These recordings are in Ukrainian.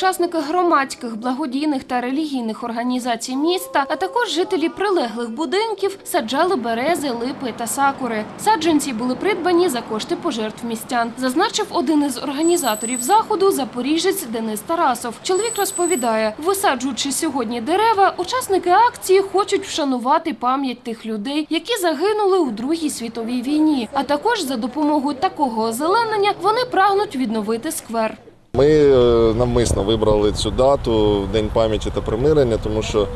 учасники громадських, благодійних та релігійних організацій міста, а також жителі прилеглих будинків саджали берези, липи та сакури. Саджанці були придбані за кошти пожертв містян. Зазначив один із організаторів заходу запоріжець Денис Тарасов. Чоловік розповідає, висаджуючи сьогодні дерева, учасники акції хочуть вшанувати пам'ять тих людей, які загинули у Другій світовій війні. А також за допомогою такого озеленення вони прагнуть відновити сквер. Ми е, навмисно вибрали цю дату День пам'яті та примирення, тому що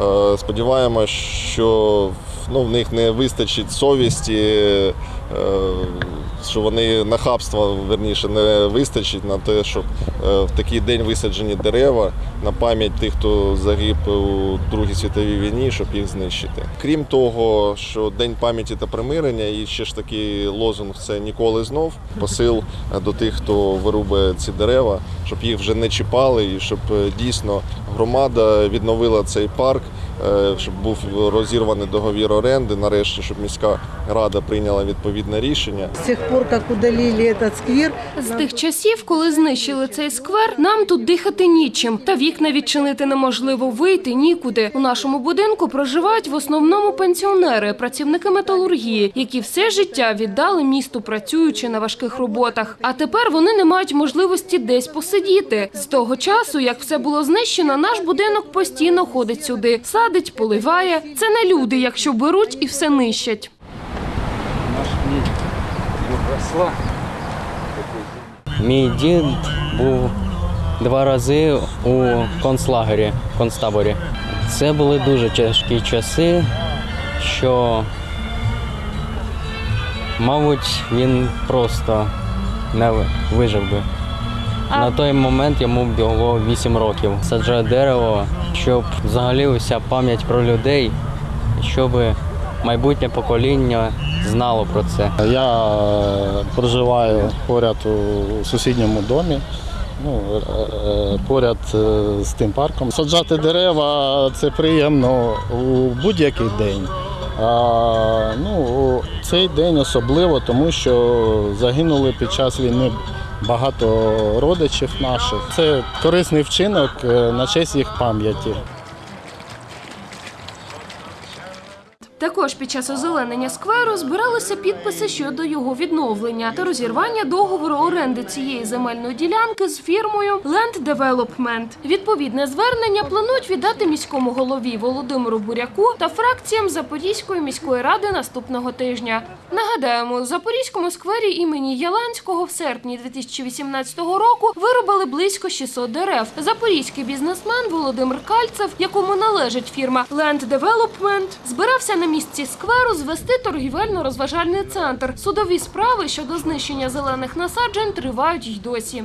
е, сподіваємося, що ну, в них не вистачить совісті, е, що вони нахабства верніше не вистачить на те, щоб е, в такий день висаджені дерева на пам'ять тих, хто загиб у Другій світовій війні, щоб їх знищити. Крім того, що День пам'яті та примирення, і ще ж такий лозунг це ніколи знов. Посил до тих, хто вирубує ці дерева, щоб їх вже не чіпали, і щоб дійсно громада відновила цей парк, щоб був розірваний договір оренди. Нарешті, щоб міська рада прийняла відповідне рішення. С тех пор, как удалили этот сквер, З тих часів, коли знищили цей сквер, нам тут дихати нічим, та вікна відчинити неможливо, вийти нікуди. У нашому будинку проживають в основному пенсіонери, працівники металургії, які все життя віддали місту, працюючи на важких роботах. А тепер вони не мають можливості десь посидіти. З того часу, як все було знищено, наш будинок постійно ходить сюди, садить, поливає. Це не люди, якщо беруть і все нищать. Наш мій росла. Мій дід був два рази у концлагері, концтаборі. Це були дуже тяжкі часи, що, мабуть, він просто не вижив би. На той момент йому було 8 років. Саджаю дерево, щоб взагалі уся пам'ять про людей, щоб майбутнє покоління знало про це. Я проживаю поряд у сусідньому домі, ну, е, е, поряд е, з тим парком. Саджати дерева це приємно у будь-який день. А, ну, цей день особливо, тому що загинули під час війни багато родичів наших. Це корисний вчинок е, на честь їх пам'яті. Також під час озеленення скверу збиралися підписи щодо його відновлення та розірвання договору оренди цієї земельної ділянки з фірмою Land Development. Відповідне звернення планують віддати міському голові Володимиру Буряку та фракціям Запорізької міської ради наступного тижня. Нагадаємо, у Запорізькому сквері імені Яланського в серпні 2018 року вирубали близько 600 дерев. Запорізький бізнесмен Володимир Кальцев, якому належить фірма Land Development, збирався на місці скверу звести торгівельно-розважальний центр. Судові справи щодо знищення зелених насаджень тривають й досі.